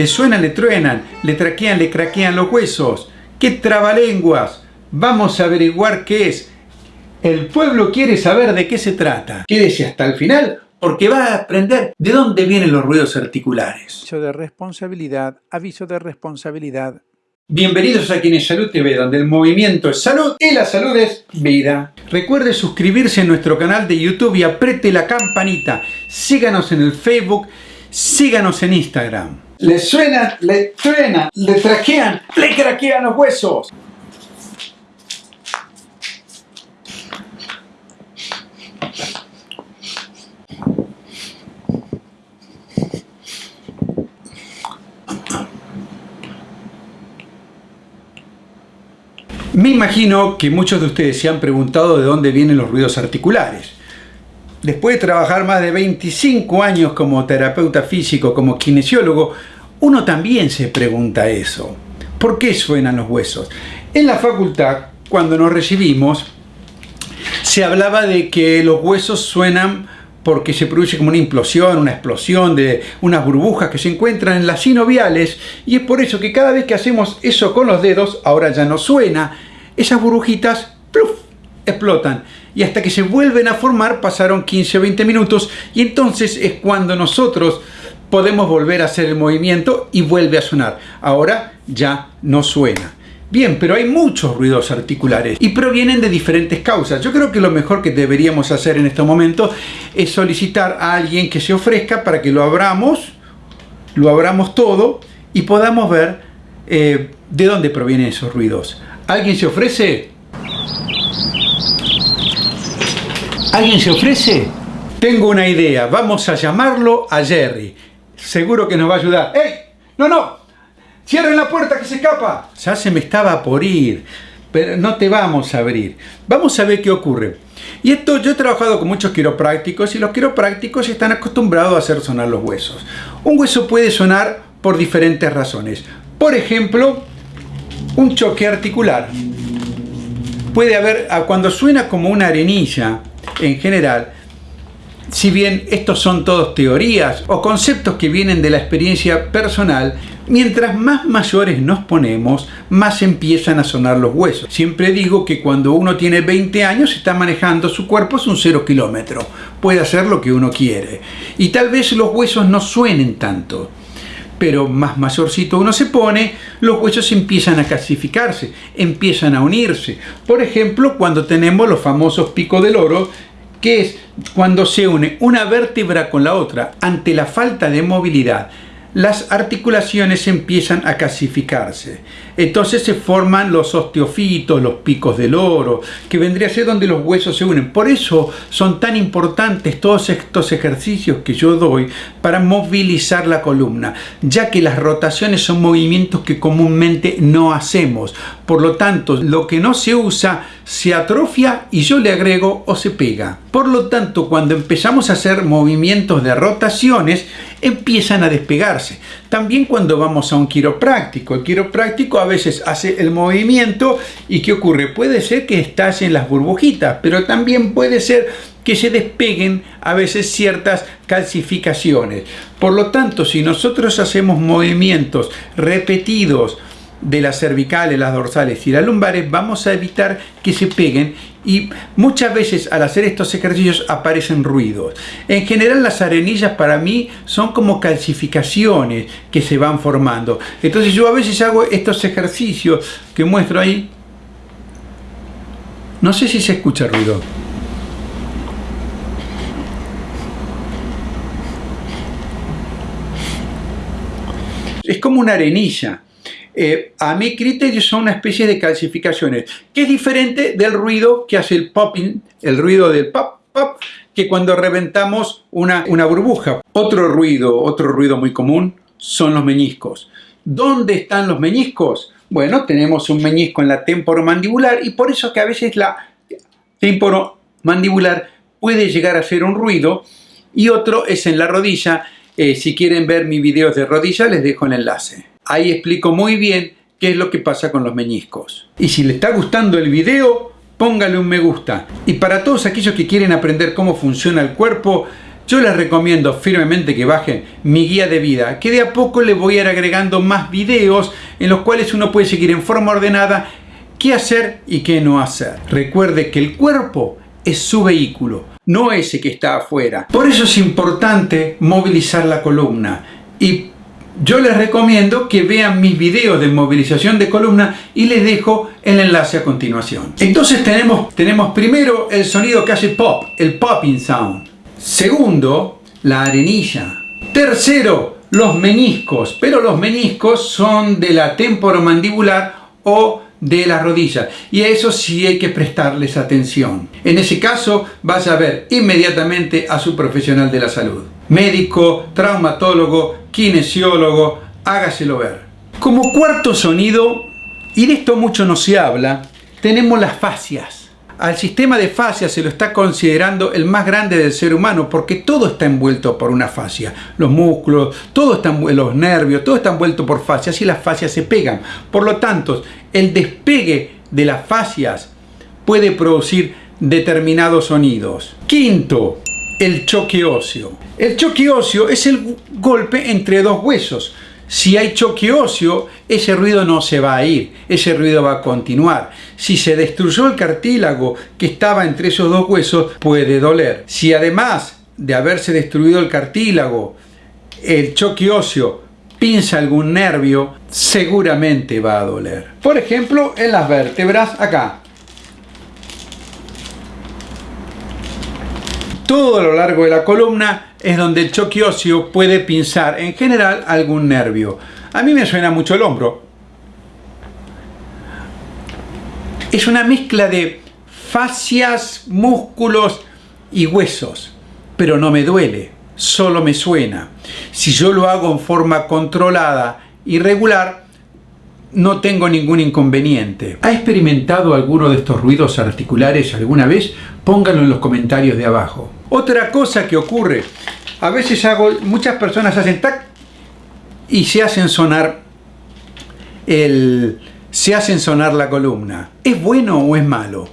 Le suenan, le truenan, le traquean, le craquean los huesos. ¡Qué trabalenguas! Vamos a averiguar qué es. El pueblo quiere saber de qué se trata. Quédese hasta el final porque va a aprender de dónde vienen los ruidos articulares. Aviso de responsabilidad, aviso de responsabilidad. Bienvenidos a Quienes Salud TV, donde el movimiento es salud y la salud es vida. Recuerde suscribirse a nuestro canal de YouTube y apriete la campanita. Síganos en el Facebook, síganos en Instagram. Le suena, le truena, le traquean, le craquean los huesos. Me imagino que muchos de ustedes se han preguntado de dónde vienen los ruidos articulares. Después de trabajar más de 25 años como terapeuta físico, como kinesiólogo, uno también se pregunta eso. ¿Por qué suenan los huesos? En la facultad, cuando nos recibimos, se hablaba de que los huesos suenan porque se produce como una implosión, una explosión de unas burbujas que se encuentran en las sinoviales y es por eso que cada vez que hacemos eso con los dedos, ahora ya no suena, esas burbujitas. Explotan y hasta que se vuelven a formar pasaron 15 o 20 minutos y entonces es cuando nosotros podemos volver a hacer el movimiento y vuelve a sonar. Ahora ya no suena. Bien, pero hay muchos ruidos articulares y provienen de diferentes causas. Yo creo que lo mejor que deberíamos hacer en este momento es solicitar a alguien que se ofrezca para que lo abramos, lo abramos todo y podamos ver eh, de dónde provienen esos ruidos. ¿Alguien se ofrece? ¿Alguien se ofrece? Tengo una idea, vamos a llamarlo a Jerry. Seguro que nos va a ayudar. ¡Ey! ¡No, no! ¡Cierren la puerta que se escapa! Ya se me estaba por ir, pero no te vamos a abrir. Vamos a ver qué ocurre. Y esto, yo he trabajado con muchos quiroprácticos y los quiroprácticos están acostumbrados a hacer sonar los huesos. Un hueso puede sonar por diferentes razones. Por ejemplo, un choque articular. Puede haber, cuando suena como una arenilla, en general, si bien estos son todos teorías o conceptos que vienen de la experiencia personal, mientras más mayores nos ponemos, más empiezan a sonar los huesos. Siempre digo que cuando uno tiene 20 años está manejando su cuerpo es un cero kilómetro. Puede hacer lo que uno quiere. Y tal vez los huesos no suenen tanto. Pero más mayorcito uno se pone, los huesos empiezan a calcificarse, empiezan a unirse. Por ejemplo, cuando tenemos los famosos picos del oro, que es cuando se une una vértebra con la otra ante la falta de movilidad las articulaciones empiezan a calcificarse. Entonces se forman los osteofitos, los picos del oro, que vendría a ser donde los huesos se unen. Por eso son tan importantes todos estos ejercicios que yo doy para movilizar la columna, ya que las rotaciones son movimientos que comúnmente no hacemos. Por lo tanto, lo que no se usa se atrofia y yo le agrego o se pega. Por lo tanto, cuando empezamos a hacer movimientos de rotaciones, empiezan a despegarse. También cuando vamos a un quiropráctico, el quiropráctico a veces hace el movimiento y ¿qué ocurre? Puede ser que estallen las burbujitas, pero también puede ser que se despeguen a veces ciertas calcificaciones. Por lo tanto, si nosotros hacemos movimientos repetidos, de las cervicales, las dorsales y las lumbares, vamos a evitar que se peguen y muchas veces al hacer estos ejercicios aparecen ruidos. En general las arenillas para mí son como calcificaciones que se van formando. Entonces yo a veces hago estos ejercicios que muestro ahí. No sé si se escucha ruido. Es como una arenilla eh, a mi criterio son una especie de calcificaciones, que es diferente del ruido que hace el popping, el ruido del pop, pop, que cuando reventamos una, burbuja. Otro ruido, otro ruido muy común son los meñiscos. ¿Dónde están los meñiscos? Bueno, tenemos un meñisco en la temporomandibular y por eso que a veces la temporomandibular puede llegar a ser un ruido y otro es en la rodilla. Eh, si quieren ver mis videos de rodilla les dejo el enlace. Ahí explico muy bien qué es lo que pasa con los meñiscos. Y si le está gustando el video, póngale un me gusta. Y para todos aquellos que quieren aprender cómo funciona el cuerpo, yo les recomiendo firmemente que bajen mi guía de vida, que de a poco les voy a ir agregando más videos en los cuales uno puede seguir en forma ordenada qué hacer y qué no hacer. Recuerde que el cuerpo es su vehículo, no ese que está afuera. Por eso es importante movilizar la columna y yo les recomiendo que vean mis videos de movilización de columna y les dejo el enlace a continuación. Entonces tenemos, tenemos primero el sonido que hace pop, el popping sound. Segundo, la arenilla. Tercero, los meniscos, pero los meniscos son de la temporomandibular o de las rodillas y a eso sí hay que prestarles atención. En ese caso vaya a ver inmediatamente a su profesional de la salud. Médico, traumatólogo, kinesiólogo, hágaselo ver. Como cuarto sonido, y de esto mucho no se habla, tenemos las fascias. Al sistema de fascias se lo está considerando el más grande del ser humano porque todo está envuelto por una fascia. Los músculos, todo está, los nervios, todo está envuelto por fascias y las fascias se pegan. Por lo tanto, el despegue de las fascias puede producir determinados sonidos. Quinto, el choque óseo. El choque óseo es el golpe entre dos huesos. Si hay choque óseo, ese ruido no se va a ir, ese ruido va a continuar. Si se destruyó el cartílago que estaba entre esos dos huesos, puede doler. Si además de haberse destruido el cartílago, el choque óseo pinza algún nervio, seguramente va a doler. Por ejemplo, en las vértebras, acá. Todo lo largo de la columna es donde el choque óseo puede pinzar en general algún nervio. A mí me suena mucho el hombro. Es una mezcla de fascias, músculos y huesos, pero no me duele, solo me suena. Si yo lo hago en forma controlada y regular, no tengo ningún inconveniente. ¿Ha experimentado alguno de estos ruidos articulares alguna vez? Pónganlo en los comentarios de abajo. Otra cosa que ocurre, a veces hago, muchas personas hacen tac y se hacen sonar el, se hacen sonar la columna. ¿Es bueno o es malo?